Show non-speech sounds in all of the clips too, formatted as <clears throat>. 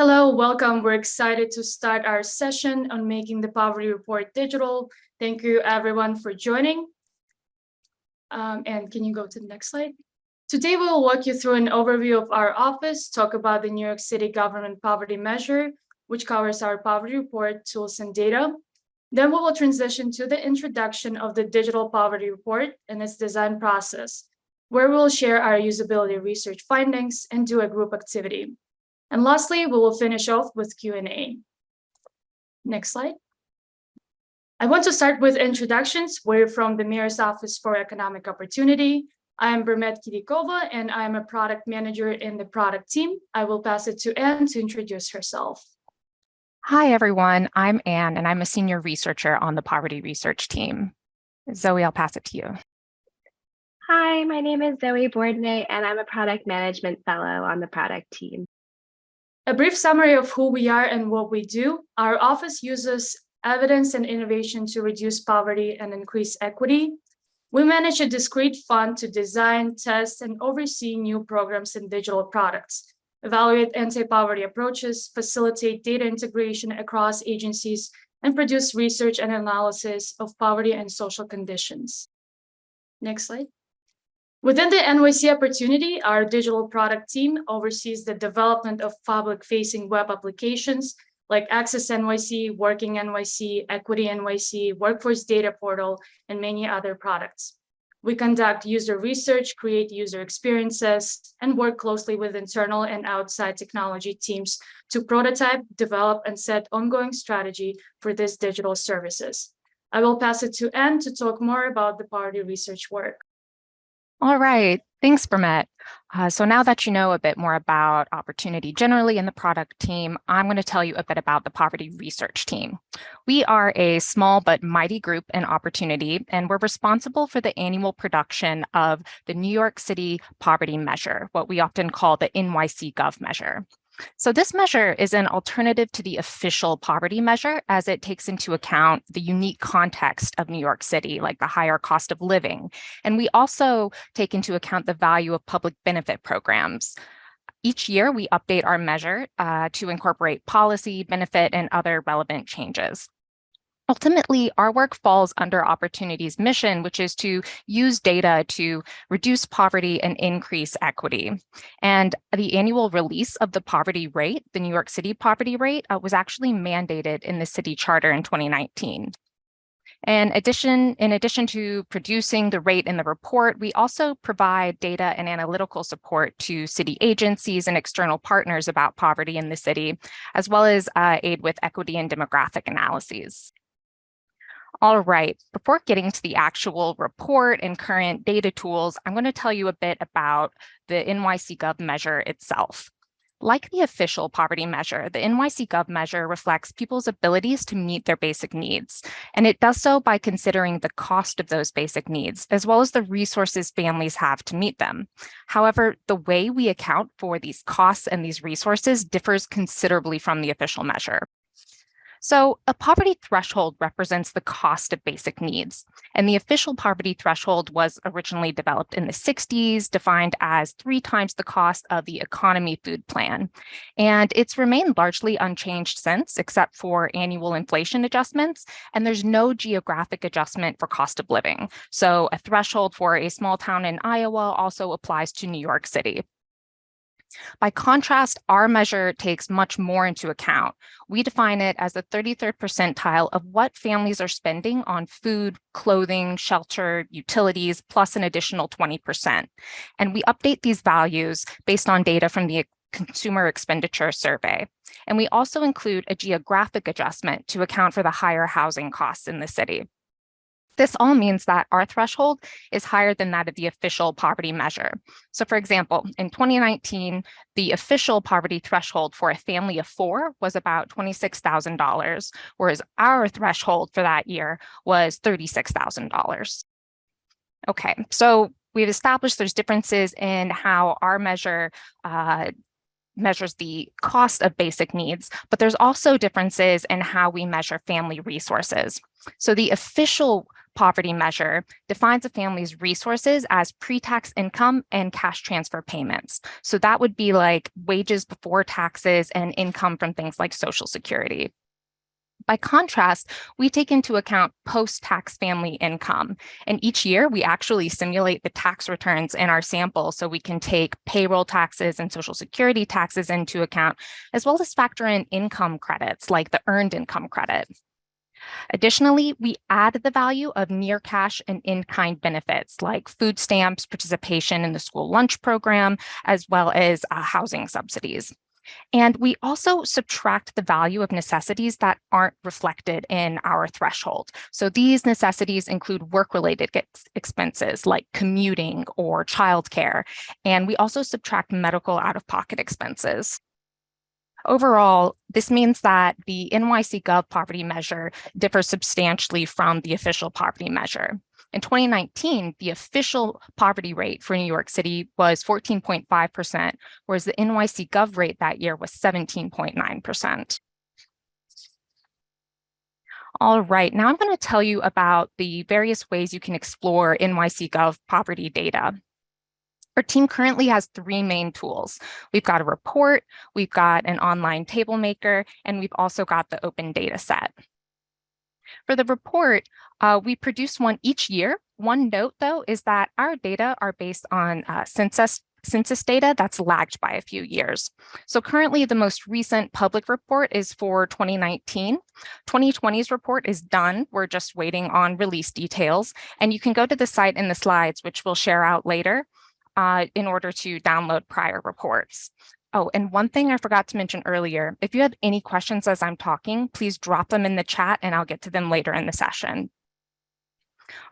Hello, welcome. We're excited to start our session on making the poverty report digital. Thank you everyone for joining. Um, and can you go to the next slide? Today, we will walk you through an overview of our office, talk about the New York City government poverty measure, which covers our poverty report, tools and data. Then we will transition to the introduction of the digital poverty report and its design process, where we'll share our usability research findings and do a group activity. And lastly, we will finish off with Q&A. Next slide. I want to start with introductions. We're from the Mayor's Office for Economic Opportunity. I am Bermet Kidikova, and I am a product manager in the product team. I will pass it to Anne to introduce herself. Hi, everyone. I'm Anne, and I'm a senior researcher on the poverty research team. Zoe, I'll pass it to you. Hi, my name is Zoe Bourdonnais, and I'm a product management fellow on the product team. A brief summary of who we are and what we do. Our office uses evidence and innovation to reduce poverty and increase equity. We manage a discrete fund to design, test, and oversee new programs and digital products, evaluate anti-poverty approaches, facilitate data integration across agencies, and produce research and analysis of poverty and social conditions. Next slide. Within the NYC opportunity, our digital product team oversees the development of public-facing web applications like Access NYC, Working NYC, Equity NYC, Workforce Data Portal, and many other products. We conduct user research, create user experiences, and work closely with internal and outside technology teams to prototype, develop, and set ongoing strategy for these digital services. I will pass it to Anne to talk more about the party research work. All right, thanks, Bermet. Uh, so now that you know a bit more about opportunity generally in the product team, I'm going to tell you a bit about the poverty research team. We are a small but mighty group in opportunity, and we're responsible for the annual production of the New York City Poverty Measure, what we often call the NYC Gov measure. So this measure is an alternative to the official poverty measure as it takes into account the unique context of New York City, like the higher cost of living. And we also take into account the value of public benefit programs. Each year, we update our measure uh, to incorporate policy, benefit, and other relevant changes. Ultimately, our work falls under Opportunity's mission, which is to use data to reduce poverty and increase equity. And the annual release of the poverty rate, the New York City poverty rate, uh, was actually mandated in the city charter in 2019. In addition, in addition to producing the rate in the report, we also provide data and analytical support to city agencies and external partners about poverty in the city, as well as uh, aid with equity and demographic analyses. All right, before getting to the actual report and current data tools, I'm going to tell you a bit about the NYC Gov measure itself. Like the official poverty measure, the NYC Gov measure reflects people's abilities to meet their basic needs, and it does so by considering the cost of those basic needs, as well as the resources families have to meet them. However, the way we account for these costs and these resources differs considerably from the official measure. So a poverty threshold represents the cost of basic needs. And the official poverty threshold was originally developed in the 60s, defined as three times the cost of the economy food plan. And it's remained largely unchanged since, except for annual inflation adjustments. And there's no geographic adjustment for cost of living. So a threshold for a small town in Iowa also applies to New York City. By contrast, our measure takes much more into account. We define it as the 33rd percentile of what families are spending on food, clothing, shelter, utilities, plus an additional 20%. And we update these values based on data from the Consumer Expenditure Survey. And we also include a geographic adjustment to account for the higher housing costs in the city. This all means that our threshold is higher than that of the official poverty measure. So for example, in 2019, the official poverty threshold for a family of four was about $26,000, whereas our threshold for that year was $36,000. Okay, so we've established there's differences in how our measure uh, measures the cost of basic needs, but there's also differences in how we measure family resources. So the official poverty measure defines a family's resources as pre-tax income and cash transfer payments. So that would be like wages before taxes and income from things like Social Security. By contrast, we take into account post-tax family income. And each year we actually simulate the tax returns in our sample so we can take payroll taxes and social security taxes into account, as well as factor in income credits like the earned income credit. Additionally, we add the value of near cash and in-kind benefits like food stamps, participation in the school lunch program, as well as uh, housing subsidies. And we also subtract the value of necessities that aren't reflected in our threshold. So these necessities include work-related expenses like commuting or childcare. And we also subtract medical out-of-pocket expenses. Overall, this means that the NYC Gov poverty measure differs substantially from the official poverty measure. In 2019, the official poverty rate for New York City was 14.5%, whereas the NYC Gov rate that year was 17.9%. All right, now I'm going to tell you about the various ways you can explore NYC Gov poverty data. Our team currently has three main tools. We've got a report, we've got an online table maker, and we've also got the open data set. For the report, uh, we produce one each year. One note, though, is that our data are based on uh, census census data that's lagged by a few years. So currently the most recent public report is for 2019. 2020's report is done. We're just waiting on release details. And you can go to the site in the slides, which we'll share out later, uh, in order to download prior reports. Oh, and one thing I forgot to mention earlier, if you have any questions as I'm talking, please drop them in the chat and I'll get to them later in the session.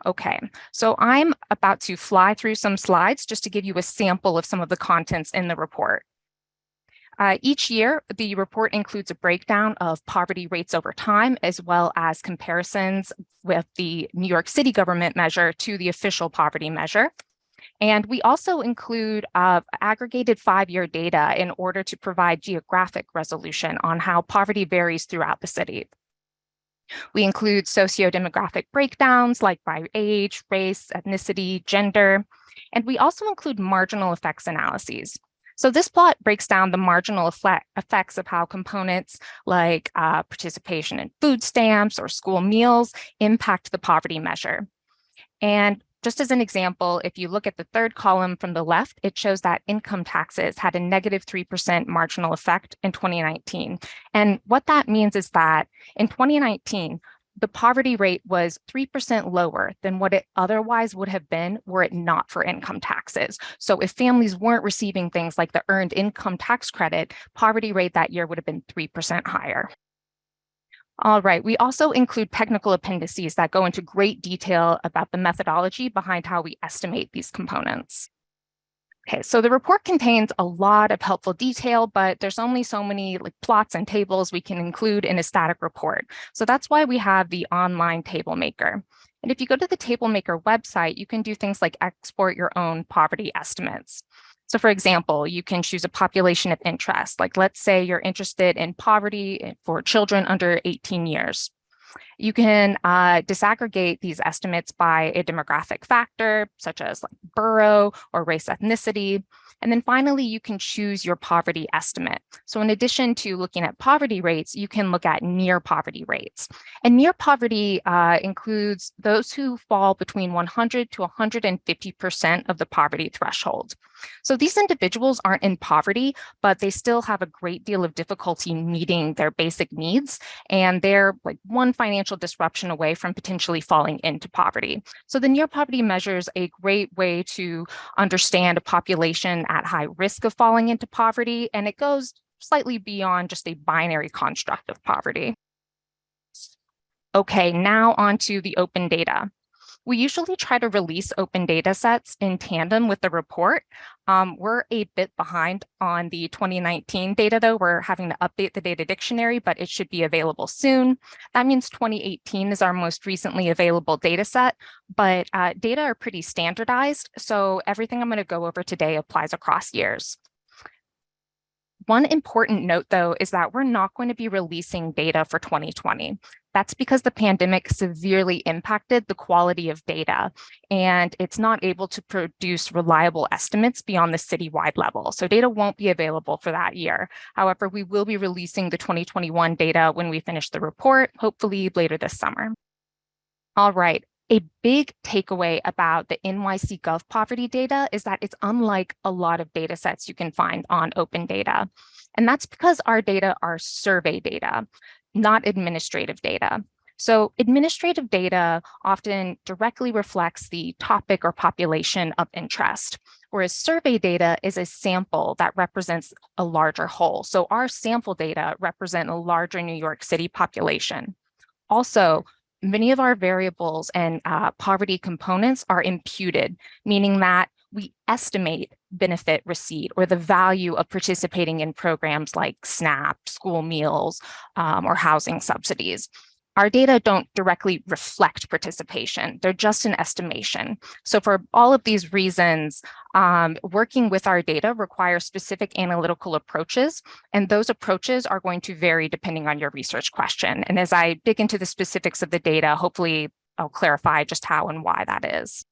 Okay, so I'm about to fly through some slides just to give you a sample of some of the contents in the report. Uh, each year, the report includes a breakdown of poverty rates over time, as well as comparisons with the New York City government measure to the official poverty measure. And we also include uh, aggregated five-year data in order to provide geographic resolution on how poverty varies throughout the city. We include socio-demographic breakdowns like by age, race, ethnicity, gender, and we also include marginal effects analyses. So this plot breaks down the marginal effect, effects of how components like uh, participation in food stamps or school meals impact the poverty measure. And just as an example, if you look at the third column from the left, it shows that income taxes had a negative 3% marginal effect in 2019. And what that means is that in 2019, the poverty rate was 3% lower than what it otherwise would have been were it not for income taxes. So if families weren't receiving things like the earned income tax credit, poverty rate that year would have been 3% higher. All right, we also include technical appendices that go into great detail about the methodology behind how we estimate these components. Okay, so the report contains a lot of helpful detail, but there's only so many like plots and tables we can include in a static report. So that's why we have the online table maker. And if you go to the table maker website, you can do things like export your own poverty estimates. So for example, you can choose a population of interest. Like let's say you're interested in poverty eh, for children under 18 years. You can uh, disaggregate these estimates by a demographic factor, such as like borough or race ethnicity. And then finally, you can choose your poverty estimate. So in addition to looking at poverty rates, you can look at near poverty rates. And near poverty uh, includes those who fall between 100 to 150% of the poverty threshold. So these individuals aren't in poverty, but they still have a great deal of difficulty meeting their basic needs. And they're like one financial disruption away from potentially falling into poverty. So the near poverty measure is a great way to understand a population at high risk of falling into poverty, and it goes slightly beyond just a binary construct of poverty. Okay, now on to the open data. We usually try to release open data sets in tandem with the report. Um, we're a bit behind on the 2019 data, though. We're having to update the data dictionary, but it should be available soon. That means 2018 is our most recently available data set, but uh, data are pretty standardized. So everything I'm going to go over today applies across years. One important note, though, is that we're not going to be releasing data for 2020. That's because the pandemic severely impacted the quality of data, and it's not able to produce reliable estimates beyond the citywide level. So data won't be available for that year. However, we will be releasing the 2021 data when we finish the report, hopefully later this summer. All right, a big takeaway about the NYC Gov poverty data is that it's unlike a lot of data sets you can find on open data. And that's because our data are survey data, not administrative data. So administrative data often directly reflects the topic or population of interest, whereas survey data is a sample that represents a larger whole. So our sample data represent a larger New York City population. Also, many of our variables and uh, poverty components are imputed, meaning that we estimate benefit receipt or the value of participating in programs like SNAP, school meals, um, or housing subsidies. Our data don't directly reflect participation. They're just an estimation. So for all of these reasons, um, working with our data requires specific analytical approaches, and those approaches are going to vary depending on your research question. And as I dig into the specifics of the data, hopefully I'll clarify just how and why that is.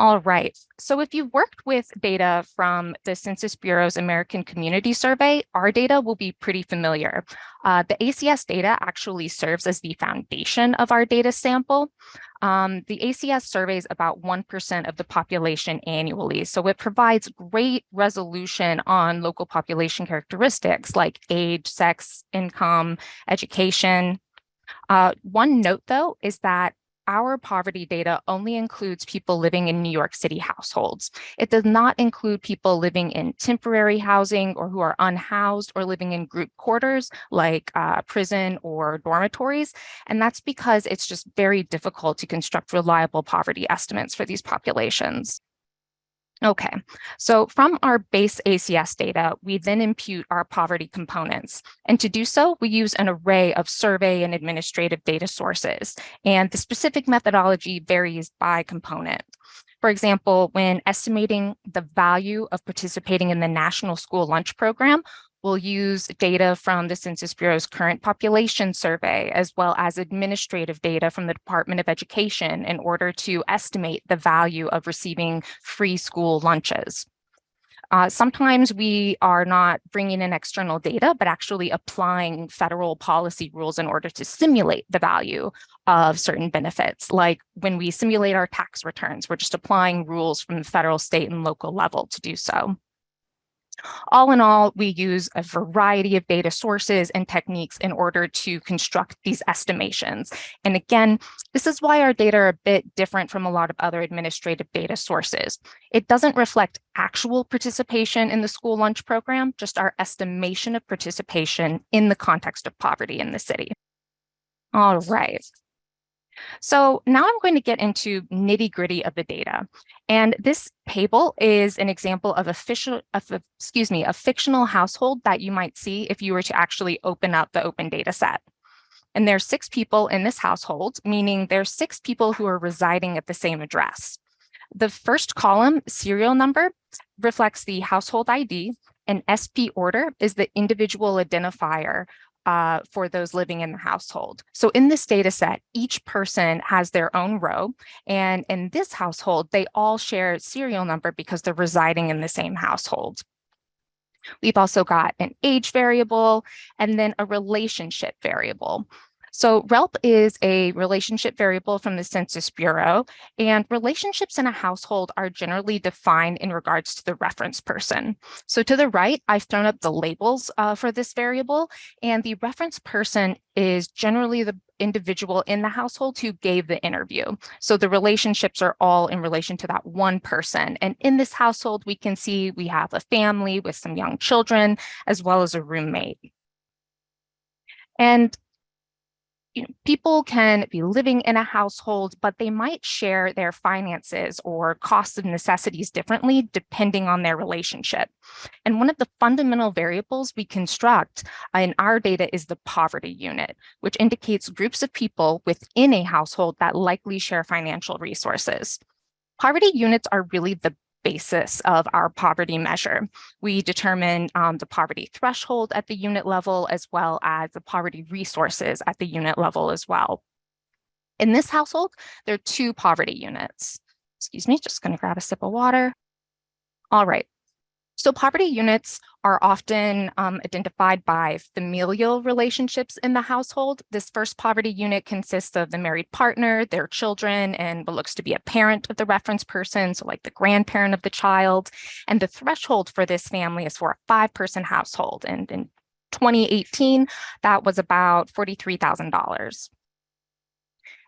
All right, so if you've worked with data from the Census Bureau's American Community Survey, our data will be pretty familiar. Uh, the ACS data actually serves as the foundation of our data sample. Um, the ACS surveys about 1% of the population annually, so it provides great resolution on local population characteristics like age, sex, income, education. Uh, one note, though, is that our poverty data only includes people living in New York City households. It does not include people living in temporary housing or who are unhoused or living in group quarters like uh, prison or dormitories. And that's because it's just very difficult to construct reliable poverty estimates for these populations. Okay, so from our base ACS data, we then impute our poverty components. And to do so, we use an array of survey and administrative data sources. And the specific methodology varies by component. For example, when estimating the value of participating in the National School Lunch Program, We'll use data from the Census Bureau's current population survey, as well as administrative data from the Department of Education in order to estimate the value of receiving free school lunches. Uh, sometimes we are not bringing in external data, but actually applying federal policy rules in order to simulate the value of certain benefits. Like when we simulate our tax returns, we're just applying rules from the federal, state, and local level to do so. All in all, we use a variety of data sources and techniques in order to construct these estimations. And again, this is why our data are a bit different from a lot of other administrative data sources. It doesn't reflect actual participation in the school lunch program, just our estimation of participation in the context of poverty in the city. All right. So now I'm going to get into nitty gritty of the data. And this table is an example of a, of a, excuse me, a fictional household that you might see if you were to actually open up the open data set. And there's six people in this household, meaning there's six people who are residing at the same address. The first column, serial number, reflects the household ID, and SP order is the individual identifier uh, for those living in the household. So in this data set, each person has their own row. And in this household, they all share serial number because they're residing in the same household. We've also got an age variable and then a relationship variable. So RELP is a relationship variable from the Census Bureau, and relationships in a household are generally defined in regards to the reference person. So to the right, I've thrown up the labels uh, for this variable, and the reference person is generally the individual in the household who gave the interview. So the relationships are all in relation to that one person. And in this household, we can see we have a family with some young children, as well as a roommate. And you know, people can be living in a household, but they might share their finances or costs of necessities differently depending on their relationship. And one of the fundamental variables we construct in our data is the poverty unit, which indicates groups of people within a household that likely share financial resources. Poverty units are really the basis of our poverty measure. We determine um, the poverty threshold at the unit level as well as the poverty resources at the unit level as well. In this household, there are two poverty units. Excuse me, just going to grab a sip of water. All right, so poverty units are often um, identified by familial relationships in the household. This first poverty unit consists of the married partner, their children, and what looks to be a parent of the reference person, so like the grandparent of the child. And the threshold for this family is for a five-person household. And in 2018, that was about $43,000.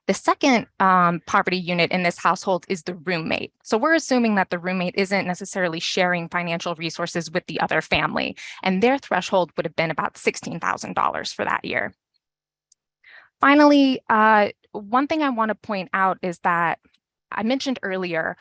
The second um, poverty unit in this household is the roommate. So we're assuming that the roommate isn't necessarily sharing financial resources with the other family, and their threshold would have been about $16,000 for that year. Finally, uh, one thing I want to point out is that I mentioned earlier,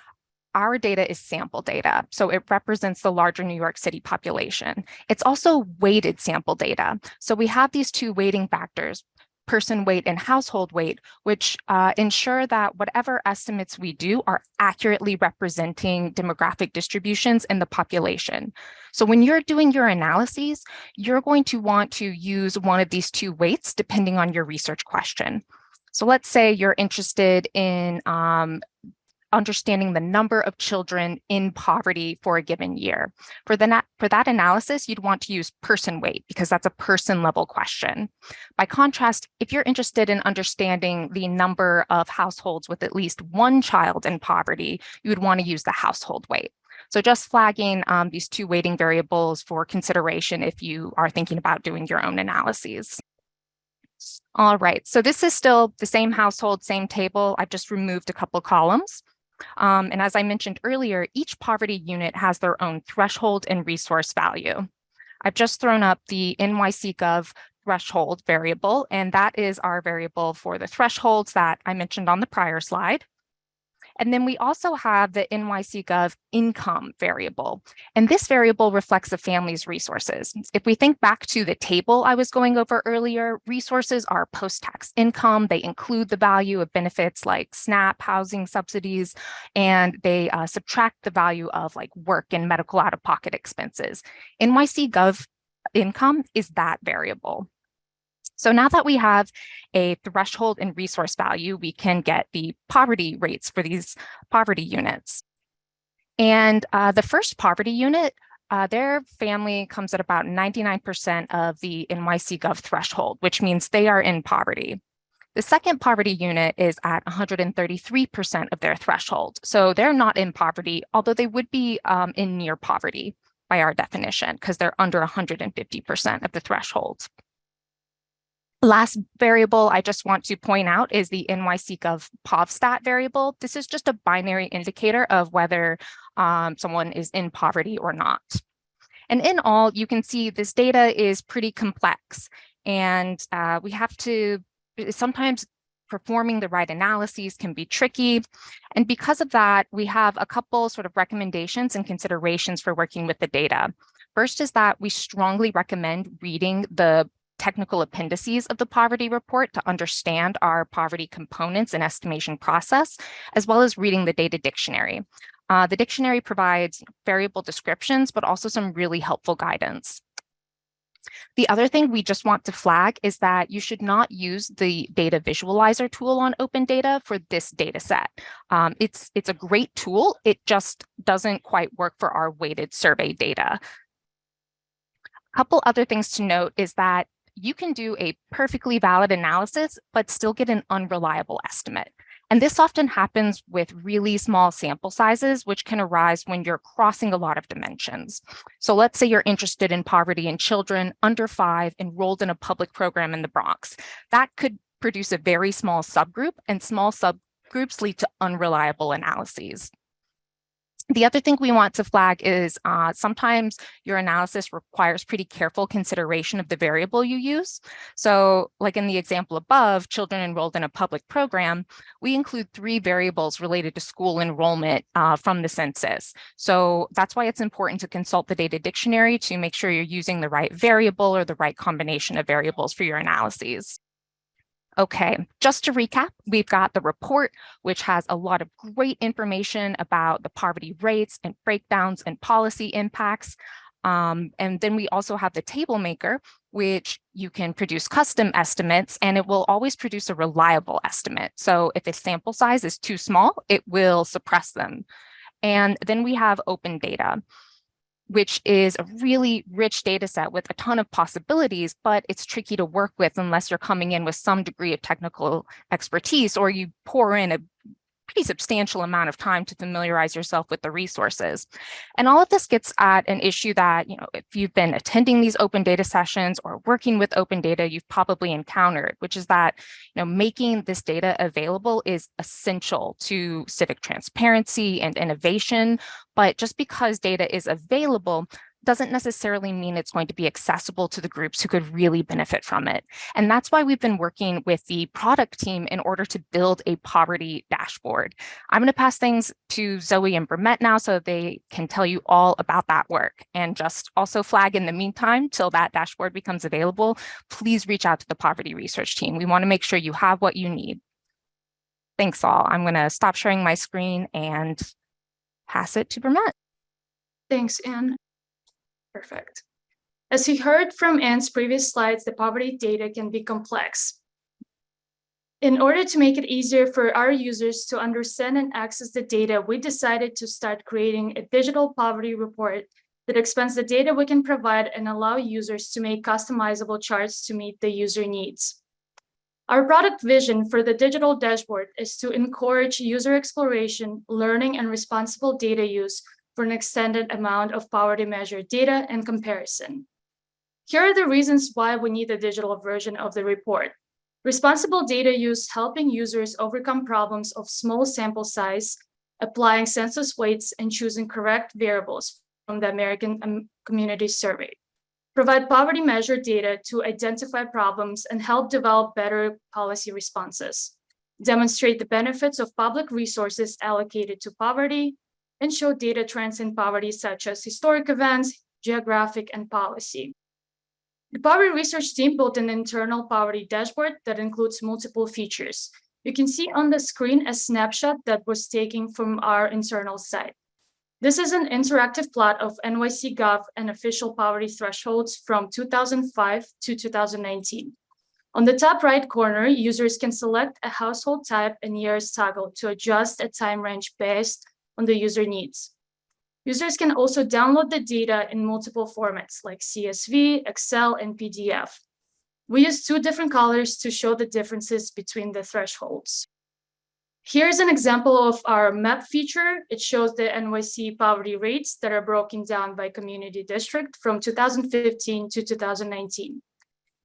our data is sample data, so it represents the larger New York City population. It's also weighted sample data. So we have these two weighting factors, person weight and household weight, which uh, ensure that whatever estimates we do are accurately representing demographic distributions in the population. So when you're doing your analyses, you're going to want to use one of these two weights depending on your research question. So let's say you're interested in um, understanding the number of children in poverty for a given year. For, the, for that analysis, you'd want to use person weight because that's a person level question. By contrast, if you're interested in understanding the number of households with at least one child in poverty, you would want to use the household weight. So just flagging um, these two weighting variables for consideration if you are thinking about doing your own analyses. All right, so this is still the same household, same table. I've just removed a couple columns. Um, and as I mentioned earlier, each poverty unit has their own threshold and resource value. I've just thrown up the NYC Gov threshold variable, and that is our variable for the thresholds that I mentioned on the prior slide. And then we also have the NYC Gov income variable. And this variable reflects a family's resources. If we think back to the table I was going over earlier, resources are post-tax income. They include the value of benefits like SNAP, housing subsidies, and they uh, subtract the value of like work and medical out-of-pocket expenses. NYC Gov income is that variable. So now that we have a threshold and resource value, we can get the poverty rates for these poverty units. And uh, the first poverty unit, uh, their family comes at about 99% of the NYC Gov threshold, which means they are in poverty. The second poverty unit is at 133% of their threshold. So they're not in poverty, although they would be um, in near poverty by our definition, because they're under 150% of the threshold. Last variable I just want to point out is the NYC Gov PovStat variable. This is just a binary indicator of whether um, someone is in poverty or not. And in all, you can see this data is pretty complex and uh, we have to sometimes performing the right analyses can be tricky. And because of that, we have a couple sort of recommendations and considerations for working with the data. First is that we strongly recommend reading the technical appendices of the poverty report to understand our poverty components and estimation process, as well as reading the data dictionary. Uh, the dictionary provides variable descriptions, but also some really helpful guidance. The other thing we just want to flag is that you should not use the data visualizer tool on open data for this data set. Um, it's, it's a great tool. It just doesn't quite work for our weighted survey data. A couple other things to note is that you can do a perfectly valid analysis, but still get an unreliable estimate. And this often happens with really small sample sizes, which can arise when you're crossing a lot of dimensions. So let's say you're interested in poverty in children under five enrolled in a public program in the Bronx. That could produce a very small subgroup and small subgroups lead to unreliable analyses. The other thing we want to flag is uh, sometimes your analysis requires pretty careful consideration of the variable you use. So like in the example above, children enrolled in a public program, we include three variables related to school enrollment uh, from the census. So that's why it's important to consult the data dictionary to make sure you're using the right variable or the right combination of variables for your analyses. Okay, just to recap, we've got the report, which has a lot of great information about the poverty rates and breakdowns and policy impacts. Um, and then we also have the table maker, which you can produce custom estimates and it will always produce a reliable estimate. So if a sample size is too small, it will suppress them. And then we have open data which is a really rich data set with a ton of possibilities, but it's tricky to work with unless you're coming in with some degree of technical expertise or you pour in a pretty substantial amount of time to familiarize yourself with the resources. And all of this gets at an issue that, you know, if you've been attending these open data sessions or working with open data, you've probably encountered, which is that, you know, making this data available is essential to civic transparency and innovation. But just because data is available doesn't necessarily mean it's going to be accessible to the groups who could really benefit from it. And that's why we've been working with the product team in order to build a poverty dashboard. I'm going to pass things to Zoe and Bermet now so they can tell you all about that work and just also flag in the meantime till that dashboard becomes available, please reach out to the poverty research team. We want to make sure you have what you need. Thanks all. I'm going to stop sharing my screen and pass it to Bermet. Thanks, Anne. Perfect. As you heard from Anne's previous slides, the poverty data can be complex. In order to make it easier for our users to understand and access the data, we decided to start creating a digital poverty report that expands the data we can provide and allow users to make customizable charts to meet the user needs. Our product vision for the digital dashboard is to encourage user exploration, learning, and responsible data use for an extended amount of poverty measure data and comparison. Here are the reasons why we need a digital version of the report. Responsible data use helping users overcome problems of small sample size, applying census weights and choosing correct variables from the American um, Community Survey. Provide poverty measure data to identify problems and help develop better policy responses. Demonstrate the benefits of public resources allocated to poverty, and show data trends in poverty such as historic events, geographic, and policy. The Poverty Research Team built an internal poverty dashboard that includes multiple features. You can see on the screen a snapshot that was taken from our internal site. This is an interactive plot of NYC Gov and official poverty thresholds from 2005 to 2019. On the top right corner, users can select a household type and years toggle to adjust a time range based on the user needs. Users can also download the data in multiple formats like CSV, Excel, and PDF. We use two different colors to show the differences between the thresholds. Here's an example of our map feature. It shows the NYC poverty rates that are broken down by community district from 2015 to 2019.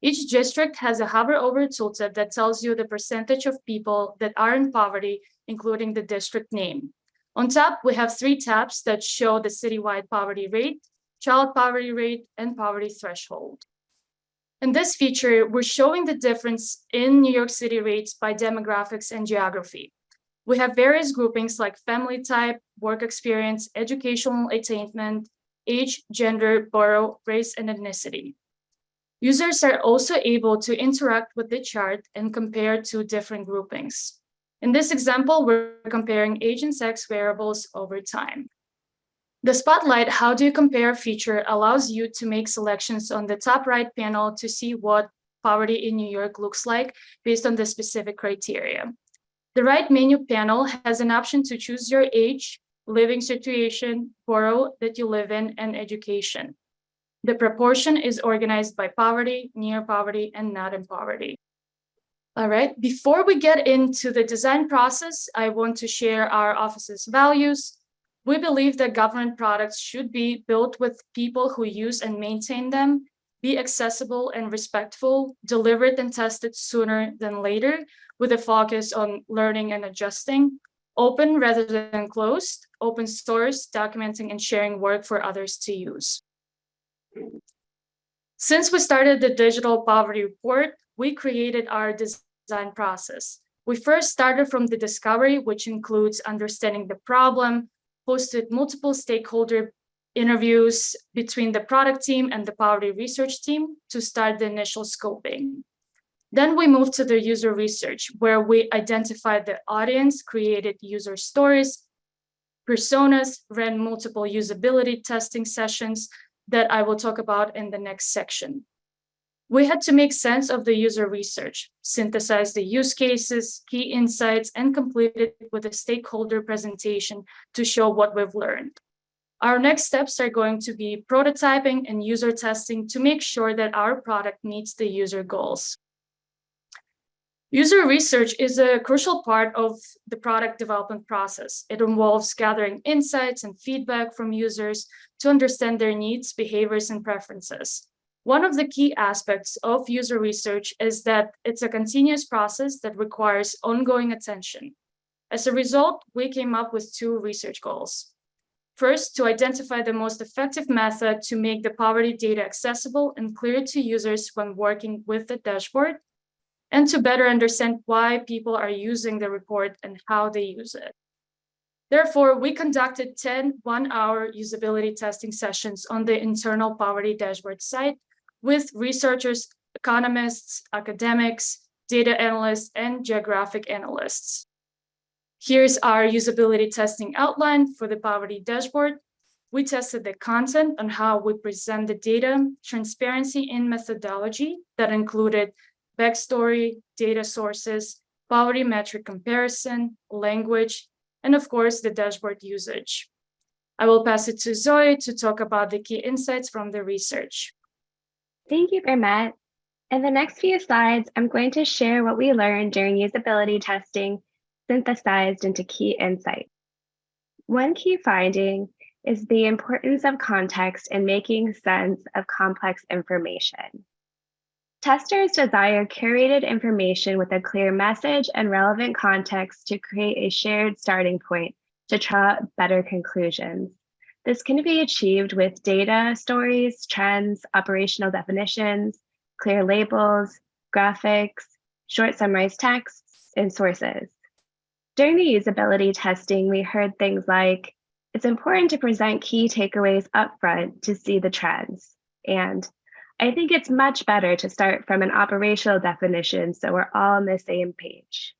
Each district has a hover over tooltip that tells you the percentage of people that are in poverty, including the district name. On top, we have three tabs that show the citywide poverty rate, child poverty rate, and poverty threshold. In this feature, we're showing the difference in New York City rates by demographics and geography. We have various groupings like family type, work experience, educational attainment, age, gender, borough, race, and ethnicity. Users are also able to interact with the chart and compare two different groupings. In this example, we're comparing age and sex variables over time. The Spotlight How Do You Compare feature allows you to make selections on the top right panel to see what poverty in New York looks like based on the specific criteria. The right menu panel has an option to choose your age, living situation, borough that you live in, and education. The proportion is organized by poverty, near poverty, and not in poverty. All right, before we get into the design process, I want to share our office's values. We believe that government products should be built with people who use and maintain them, be accessible and respectful, delivered and tested sooner than later, with a focus on learning and adjusting, open rather than closed, open source, documenting and sharing work for others to use. Since we started the Digital Poverty Report, we created our design design process. We first started from the discovery, which includes understanding the problem, hosted multiple stakeholder interviews between the product team and the poverty research team to start the initial scoping. Then we moved to the user research, where we identified the audience, created user stories, personas, ran multiple usability testing sessions that I will talk about in the next section. We had to make sense of the user research, synthesize the use cases, key insights, and complete it with a stakeholder presentation to show what we've learned. Our next steps are going to be prototyping and user testing to make sure that our product meets the user goals. User research is a crucial part of the product development process. It involves gathering insights and feedback from users to understand their needs, behaviors, and preferences. One of the key aspects of user research is that it's a continuous process that requires ongoing attention. As a result, we came up with two research goals. First, to identify the most effective method to make the poverty data accessible and clear to users when working with the dashboard, and to better understand why people are using the report and how they use it. Therefore, we conducted 10 one-hour usability testing sessions on the internal poverty dashboard site with researchers, economists, academics, data analysts, and geographic analysts. Here's our usability testing outline for the poverty dashboard. We tested the content on how we present the data, transparency in methodology that included backstory, data sources, poverty metric comparison, language, and of course, the dashboard usage. I will pass it to Zoe to talk about the key insights from the research. Thank you, Bermet. In the next few slides, I'm going to share what we learned during usability testing synthesized into key insights. One key finding is the importance of context in making sense of complex information. Testers desire curated information with a clear message and relevant context to create a shared starting point to draw better conclusions. This can be achieved with data, stories, trends, operational definitions, clear labels, graphics, short summarized texts, and sources. During the usability testing, we heard things like, it's important to present key takeaways upfront to see the trends, and I think it's much better to start from an operational definition so we're all on the same page.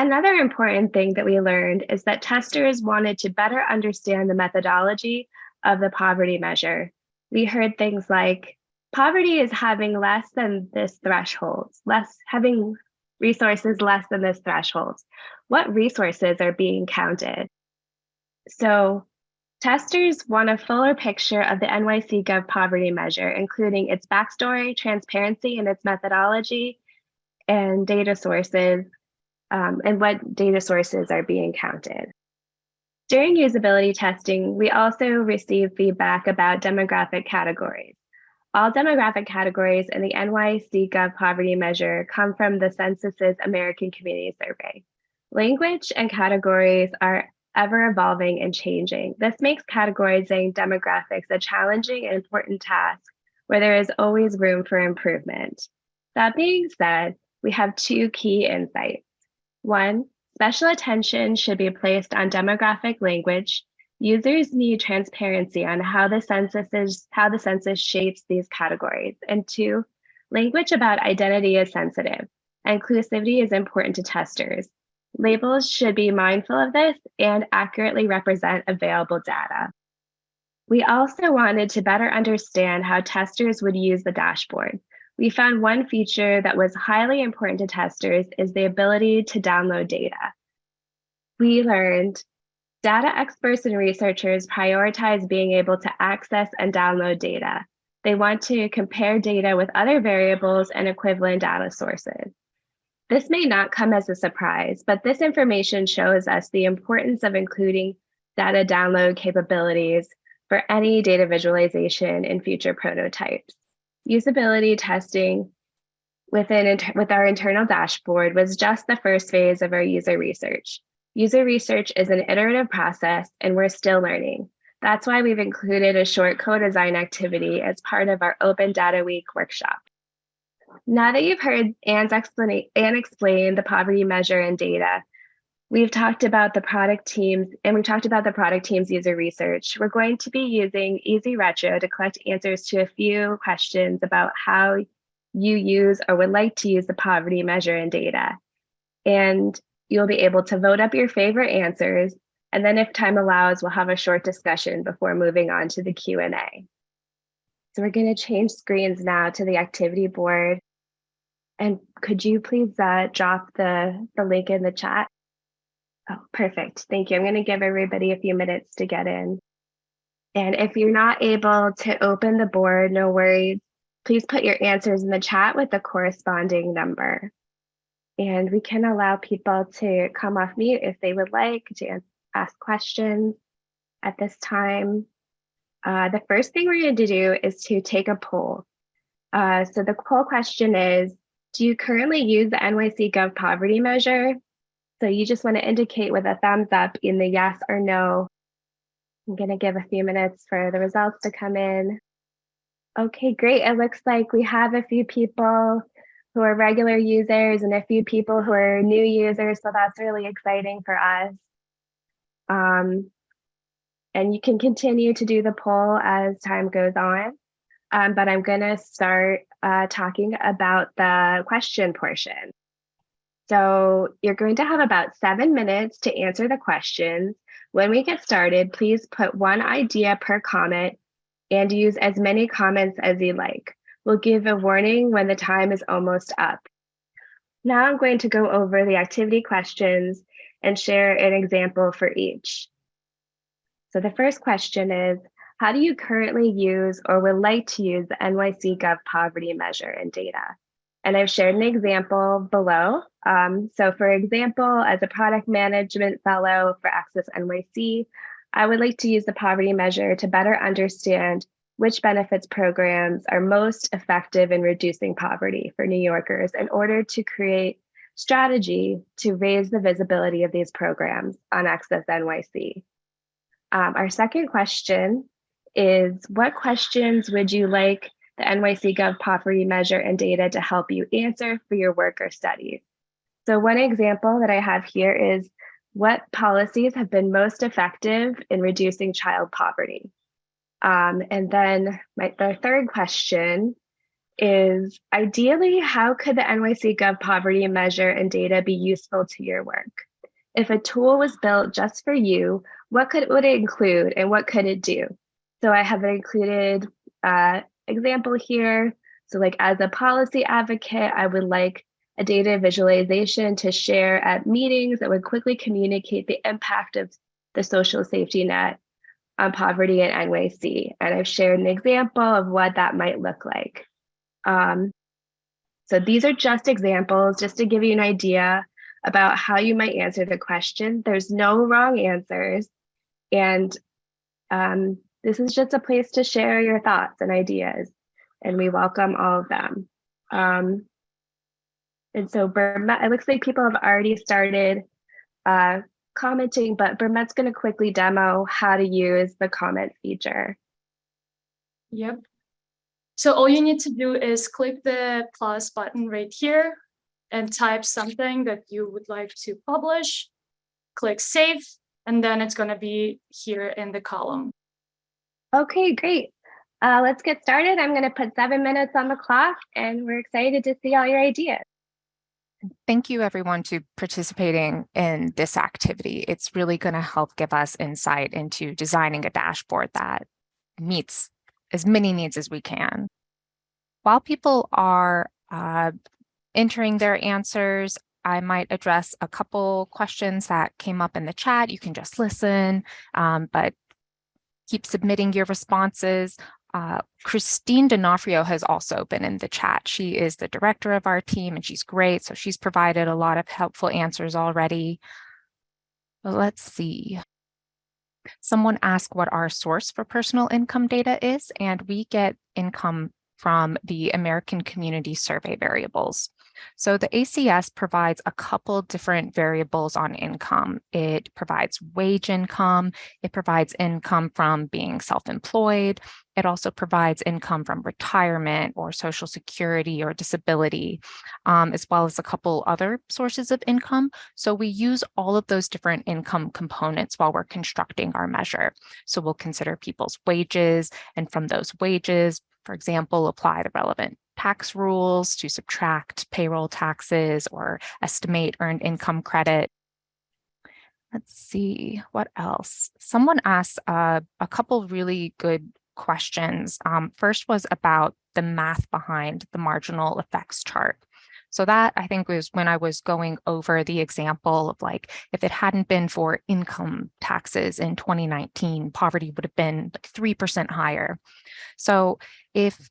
Another important thing that we learned is that testers wanted to better understand the methodology of the poverty measure. We heard things like, poverty is having less than this threshold, less having resources less than this threshold. What resources are being counted? So Testers want a fuller picture of the NYC Gov poverty measure, including its backstory, transparency, and its methodology, and data sources, um, and what data sources are being counted. During usability testing, we also received feedback about demographic categories. All demographic categories in the NYC Gov poverty measure come from the census's American Community Survey. Language and categories are ever evolving and changing. This makes categorizing demographics a challenging and important task where there is always room for improvement. That being said, we have two key insights. One, special attention should be placed on demographic language. Users need transparency on how the census is, how the census shapes these categories. And two, language about identity is sensitive. Inclusivity is important to testers. Labels should be mindful of this and accurately represent available data. We also wanted to better understand how testers would use the dashboard. We found one feature that was highly important to testers is the ability to download data. We learned data experts and researchers prioritize being able to access and download data. They want to compare data with other variables and equivalent data sources. This may not come as a surprise, but this information shows us the importance of including data download capabilities for any data visualization in future prototypes. Usability testing within with our internal dashboard was just the first phase of our user research. User research is an iterative process and we're still learning. That's why we've included a short co-design activity as part of our Open Data Week workshop. Now that you've heard Anne's explanation, Anne explain the poverty measure and data, we've talked about the product teams and we talked about the product team's user research. We're going to be using Easy Retro to collect answers to a few questions about how you use or would like to use the poverty measure and data. And you'll be able to vote up your favorite answers. And then if time allows, we'll have a short discussion before moving on to the Q&A. So we're going to change screens now to the activity board. And could you please uh, drop the, the link in the chat? Oh, perfect. Thank you. I'm going to give everybody a few minutes to get in. And if you're not able to open the board, no worries. Please put your answers in the chat with the corresponding number. And we can allow people to come off mute if they would like to ask questions at this time. Uh, the first thing we're going to do is to take a poll. Uh, so the poll question is, do you currently use the NYC Gov poverty measure? So you just want to indicate with a thumbs up in the yes or no. I'm going to give a few minutes for the results to come in. Okay, great. It looks like we have a few people who are regular users and a few people who are new users. So that's really exciting for us. Um, and you can continue to do the poll as time goes on. Um, but I'm going to start uh, talking about the question portion. So you're going to have about seven minutes to answer the questions. When we get started, please put one idea per comment and use as many comments as you like. We'll give a warning when the time is almost up. Now I'm going to go over the activity questions and share an example for each. So the first question is, how do you currently use or would like to use the NYC Gov poverty measure and data? And I've shared an example below. Um, so for example, as a product management fellow for Access NYC, I would like to use the poverty measure to better understand which benefits programs are most effective in reducing poverty for New Yorkers in order to create strategy to raise the visibility of these programs on Access NYC. Um, our second question is what questions would you like the NYC Gov poverty measure and data to help you answer for your work or studies. So one example that I have here is what policies have been most effective in reducing child poverty? Um, and then my, the third question is ideally, how could the NYC Gov poverty measure and data be useful to your work? If a tool was built just for you, what could would it include and what could it do? So I have included uh, example here. So like as a policy advocate, I would like a data visualization to share at meetings that would quickly communicate the impact of the social safety net on poverty in NYC. And I've shared an example of what that might look like. Um, so these are just examples, just to give you an idea about how you might answer the question. There's no wrong answers. And um, this is just a place to share your thoughts and ideas, and we welcome all of them. Um, and so Burmet, it looks like people have already started uh, commenting, but Burmet's going to quickly demo how to use the comment feature. Yep. So all you need to do is click the plus button right here and type something that you would like to publish, click save, and then it's going to be here in the column. Okay, great. Uh, let's get started. I'm going to put seven minutes on the clock and we're excited to see all your ideas. Thank you everyone to participating in this activity. It's really going to help give us insight into designing a dashboard that meets as many needs as we can. While people are uh, entering their answers, I might address a couple questions that came up in the chat. You can just listen, um, but keep submitting your responses. Uh, Christine D'Onofrio has also been in the chat. She is the director of our team and she's great. So she's provided a lot of helpful answers already. Let's see. Someone asked what our source for personal income data is, and we get income from the American Community Survey variables. So the ACS provides a couple different variables on income. It provides wage income, it provides income from being self-employed, it also provides income from retirement or social security or disability, um, as well as a couple other sources of income. So we use all of those different income components while we're constructing our measure. So we'll consider people's wages and from those wages, for example, apply the relevant tax rules to subtract payroll taxes or estimate earned income credit. Let's see what else. Someone asked uh, a couple really good questions. Um, first was about the math behind the marginal effects chart. So that I think was when I was going over the example of like, if it hadn't been for income taxes in 2019, poverty would have been like 3% higher. So if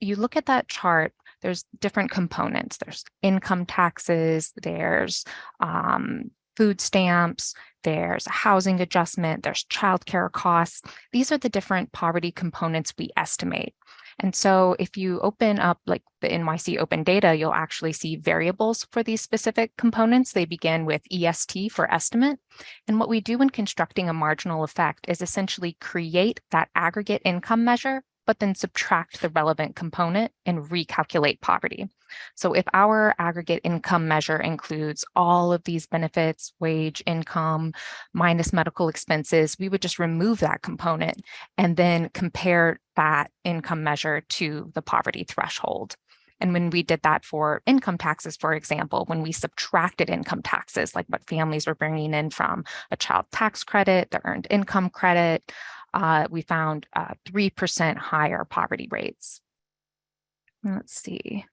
you look at that chart, there's different components. There's income taxes, there's um, food stamps, there's a housing adjustment, there's childcare costs. These are the different poverty components we estimate. And so if you open up like the NYC open data, you'll actually see variables for these specific components. They begin with EST for estimate. And what we do when constructing a marginal effect is essentially create that aggregate income measure but then subtract the relevant component and recalculate poverty. So if our aggregate income measure includes all of these benefits, wage, income, minus medical expenses, we would just remove that component and then compare that income measure to the poverty threshold. And when we did that for income taxes, for example, when we subtracted income taxes, like what families were bringing in from a child tax credit, the earned income credit, uh, we found 3% uh, higher poverty rates. Let's see.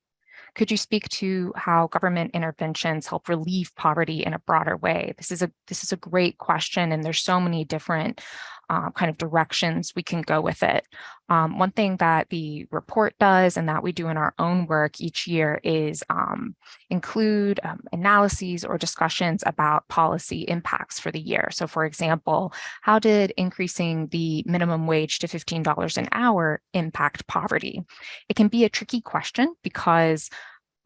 Could you speak to how government interventions help relieve poverty in a broader way? This is a this is a great question, and there's so many different uh, kind of directions we can go with it. Um, one thing that the report does and that we do in our own work each year is um, include um, analyses or discussions about policy impacts for the year. So for example, how did increasing the minimum wage to $15 an hour impact poverty? It can be a tricky question because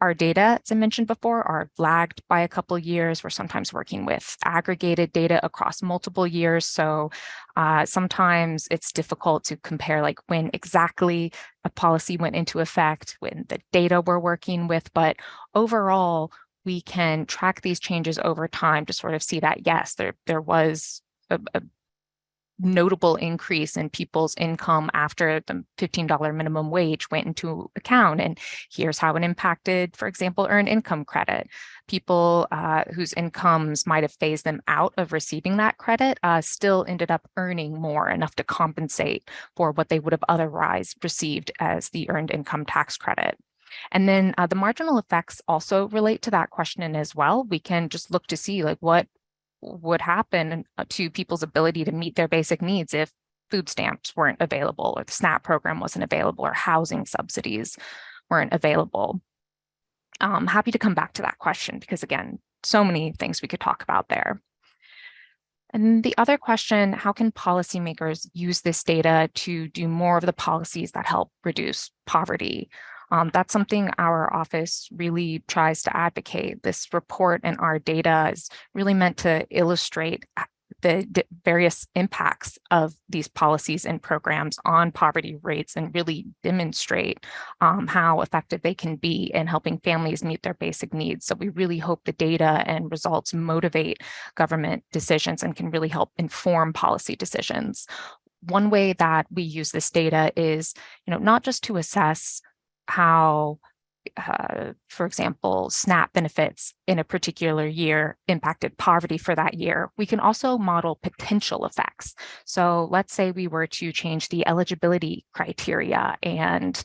our data, as I mentioned before, are lagged by a couple years. We're sometimes working with aggregated data across multiple years. So uh, sometimes it's difficult to compare like when exactly a policy went into effect, when the data we're working with. But overall, we can track these changes over time to sort of see that, yes, there, there was a, a notable increase in people's income after the $15 minimum wage went into account. And here's how it impacted, for example, earned income credit. People uh, whose incomes might have phased them out of receiving that credit uh, still ended up earning more, enough to compensate for what they would have otherwise received as the earned income tax credit. And then uh, the marginal effects also relate to that question as well. We can just look to see like what would happen uh, to people's ability to meet their basic needs if food stamps weren't available or the SNAP program wasn't available or housing subsidies weren't available. I'm happy to come back to that question because again, so many things we could talk about there. And the other question, how can policymakers use this data to do more of the policies that help reduce poverty? Um, that's something our office really tries to advocate. This report and our data is really meant to illustrate the various impacts of these policies and programs on poverty rates and really demonstrate um, how effective they can be in helping families meet their basic needs. So we really hope the data and results motivate government decisions and can really help inform policy decisions. One way that we use this data is, you know, not just to assess how, uh, for example, SNAP benefits in a particular year impacted poverty for that year. We can also model potential effects. So let's say we were to change the eligibility criteria and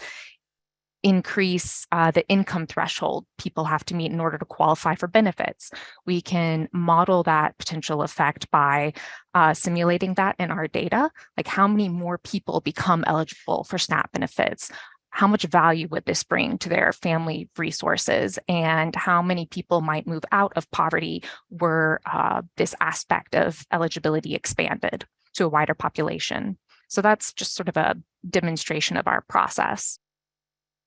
increase uh, the income threshold people have to meet in order to qualify for benefits. We can model that potential effect by uh, simulating that in our data, like how many more people become eligible for SNAP benefits, how much value would this bring to their family resources and how many people might move out of poverty were uh, this aspect of eligibility expanded to a wider population. So that's just sort of a demonstration of our process.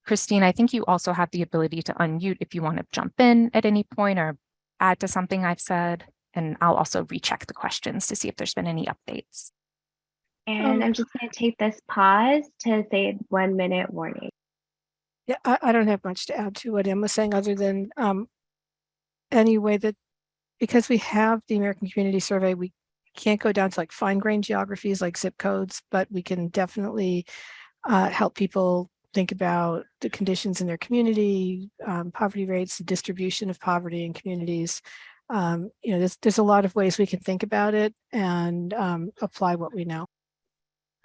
Christine, I think you also have the ability to unmute if you want to jump in at any point or add to something I've said. And I'll also recheck the questions to see if there's been any updates. And Um, I'm just going to take this pause to say one minute warning. Yeah, I, I don't have much to add to what Emma was saying, other than um, any way that, because we have the American Community Survey, we can't go down to like fine grained geographies like zip codes, but we can definitely uh, help people think about the conditions in their community, um, poverty rates, the distribution of poverty in communities. Um, you know, there's, there's a lot of ways we can think about it and um, apply what we know.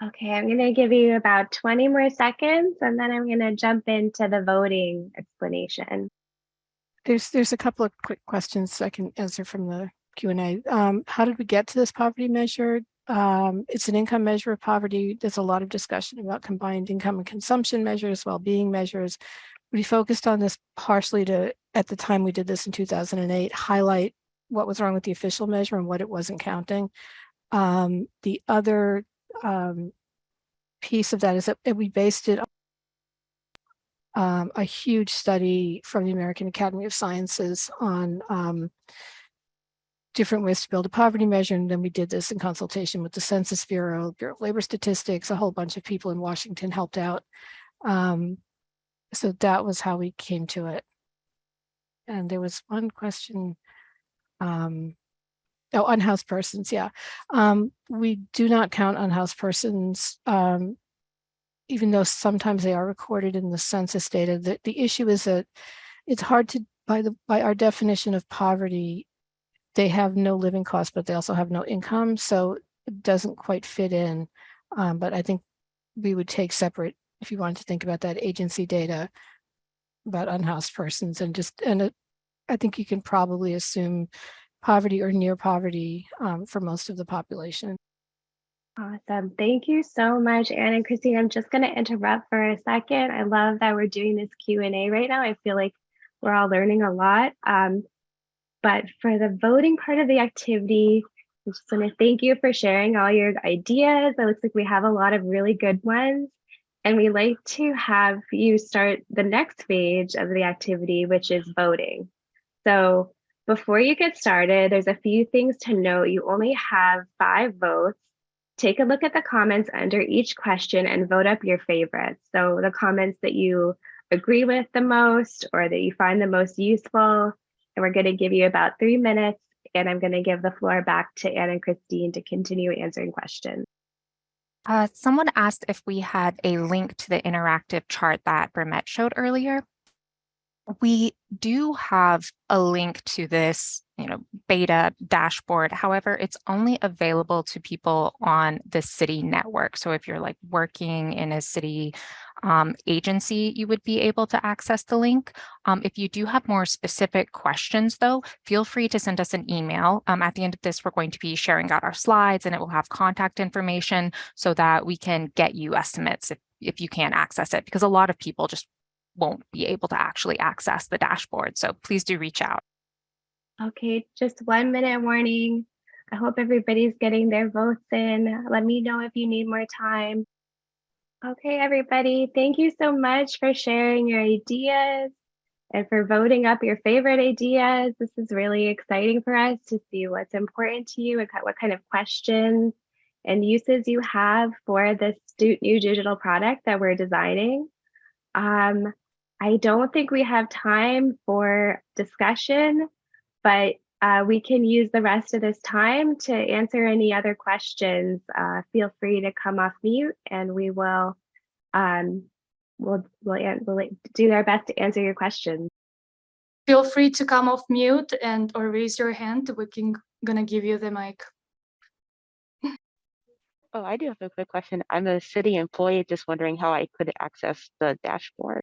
Okay, I'm going to give you about 20 more seconds and then I'm going to jump into the voting explanation. There's, there's a couple of quick questions I can answer from the Q and A. Um, how did we get to this poverty measure? Um, it's an income measure of poverty. There's a lot of discussion about combined income and consumption measures, well-being measures. We focused on this partially to, at the time we did this in 2008, highlight what was wrong with the official measure and what it wasn't counting. Um, the other um, piece of that is that we based it um, a huge study from the American Academy of Sciences on um, different ways to build a poverty measure. And then we did this in consultation with the Census Bureau, Bureau of Labor Statistics, a whole bunch of people in Washington helped out. Um, so that was how we came to it. And there was one question. Um, oh, unhoused persons, yeah. Um, we do not count unhoused persons um, even though sometimes they are recorded in the census data, the, the issue is that it's hard to, by the by our definition of poverty, they have no living costs, but they also have no income. So it doesn't quite fit in. Um, but I think we would take separate, if you wanted to think about that agency data about unhoused persons and just, and it, I think you can probably assume poverty or near poverty um, for most of the population. Awesome. Thank you so much, Anne and Christine. I'm just going to interrupt for a second. I love that we're doing this Q&A right now. I feel like we're all learning a lot. Um, but for the voting part of the activity, I just want to thank you for sharing all your ideas. It looks like we have a lot of really good ones. And we like to have you start the next stage of the activity, which is voting. So before you get started, there's a few things to note. You only have five votes take a look at the comments under each question and vote up your favorites. So the comments that you agree with the most or that you find the most useful. And we're going to give you about three minutes and I'm going to give the floor back to Anne and Christine to continue answering questions. Uh, someone asked if we had a link to the interactive chart that Brimette showed earlier. We do have a link to this, you know, beta dashboard. However, it's only available to people on the city network. So if you're like working in a city um, agency, you would be able to access the link. Um, if you do have more specific questions, though, feel free to send us an email. Um, at the end of this, we're going to be sharing out our slides and it will have contact information so that we can get you estimates if, if you can't access it, because a lot of people just won't be able to actually access the dashboard. So please do reach out. Okay, just one minute warning. I hope everybody's getting their votes in. Let me know if you need more time. Okay, everybody, thank you so much for sharing your ideas and for voting up your favorite ideas. This is really exciting for us to see what's important to you and what kind of questions and uses you have for this new digital product that we're designing. Um, I don't think we have time for discussion, but uh, we can use the rest of this time to answer any other questions. Uh, feel free to come off mute and we will um, we'll, we'll, we'll do our best to answer your questions. Feel free to come off mute and or raise your hand. We can gonna give you the mic. Oh, I do have a quick question. I'm a city employee, just wondering how I could access the dashboard.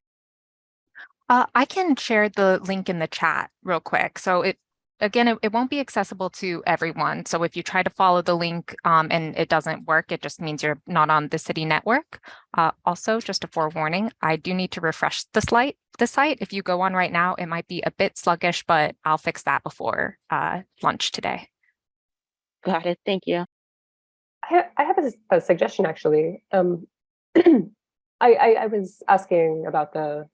Uh, I can share the link in the chat real quick. So it again, it, it won't be accessible to everyone. So if you try to follow the link um, and it doesn't work, it just means you're not on the city network. Uh, also, just a forewarning, I do need to refresh the site. The site, if you go on right now, it might be a bit sluggish, but I'll fix that before uh, lunch today. Got it. Thank you. I, I have a, a, suggestion actually. Um, <clears throat> I, I, I was asking about the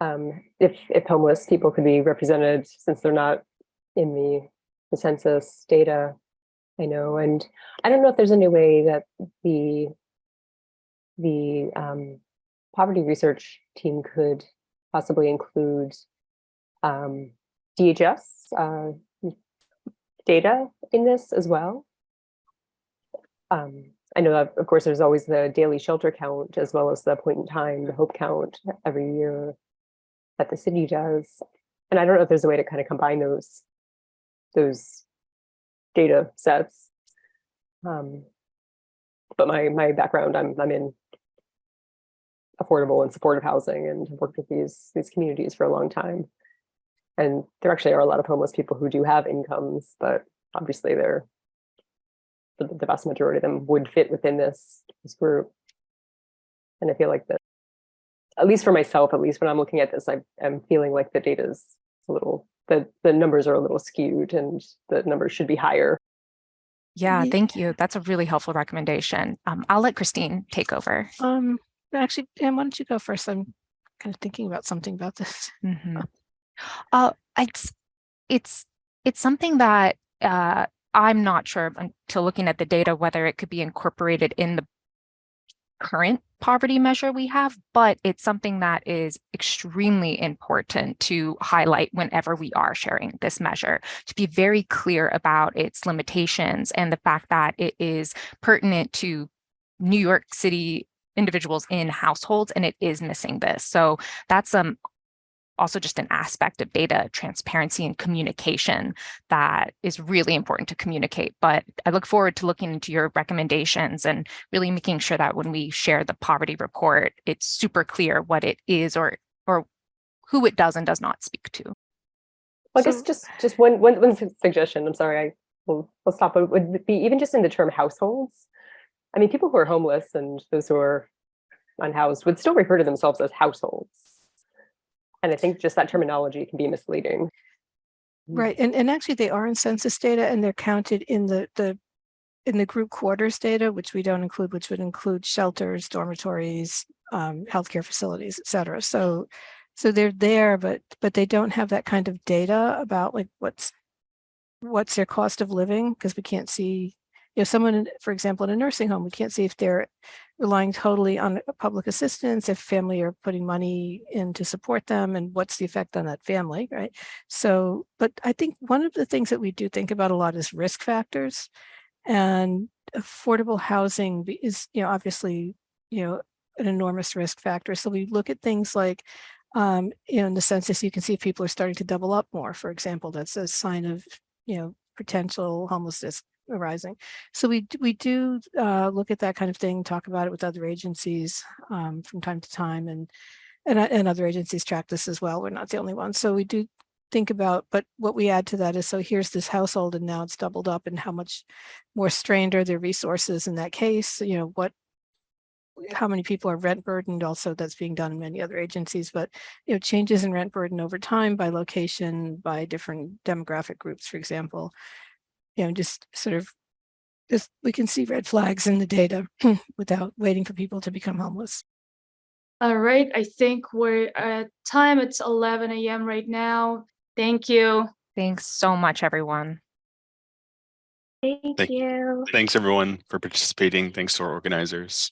um, if if homeless people could be represented since they're not in the, the census data, I know, and I don't know if there's any way that the the um, poverty research team could possibly include um, DHS uh, data in this as well. Um, I know of course, there's always the daily shelter count as well as the point in time, the hope count every year that the city does. And I don't know if there's a way to kind of combine those, those data sets. Um, but my, my background, I'm, I'm in affordable and supportive housing and have worked with these, these communities for a long time. And there actually are a lot of homeless people who do have incomes, but obviously they're the, the vast majority of them would fit within this, this group. And I feel like that, at least for myself, at least when I'm looking at this, I am feeling like the data is a little, the, the numbers are a little skewed and the numbers should be higher. Yeah, Ye- thank you. That's a really helpful recommendation. Um, I'll let Christine take over. Um, actually, Pam, why don't you go first? I'm kind of thinking about something about this. Mhm. <laughs> Uh, it's it's it's something that uh, I'm not sure until looking at the data whether it could be incorporated in the current poverty measure we have, but it's something that is extremely important to highlight whenever we are sharing this measure, to be very clear about its limitations and the fact that it is pertinent to New York City individuals in households, and it is missing this. So that's um also just an aspect of data transparency and communication that is really important to communicate. But I look forward to looking into your recommendations and really making sure that when we share the poverty report, it's super clear what it is or or who it does and does not speak to. Well, I guess So- just, just one, one, one su- suggestion, I'm sorry, I will, will stop, but would be even just in the term households. I mean, people who are homeless and those who are unhoused would still refer to themselves as households. And I think just that terminology can be misleading. Right, and, and actually they are in census data and they're counted in the, the, in the group quarters data, which we don't include, which would include shelters, dormitories, um, healthcare facilities, et cetera. So, so they're there, but, but they don't have that kind of data about like what's, what's their cost of living, because we can't see, you know, someone, for example, in a nursing home, we can't see if they're relying totally on public assistance, if family are putting money in to support them, and what's the effect on that family, right? So, but I think one of the things that we do think about a lot is risk factors. And affordable housing is, you know, obviously, you know, an enormous risk factor. So we look at things like, um, you know, in the census, you can see people are starting to double up more, for example, that's a sign of, you know, potential homelessness arising. So we, we do uh, look at that kind of thing, talk about it with other agencies um, from time to time and and, uh, and other agencies track this as well. We're not the only ones. So we do think about, but what we add to that is, so here's this household and now it's doubled up and how much more strained are their resources in that case? You know, what, how many people are rent burdened? Also, that's being done in many other agencies, but you know, changes in rent burden over time by location, by different demographic groups, for example. You know, just sort of, just, we can see red flags in the data <laughs> without waiting for people to become homeless. All right, I think we're at time. It's 11 a.m. right now. Thank you. Thanks so much, everyone. Thank Thank- you. Thanks, everyone, for participating. Thanks to our organizers.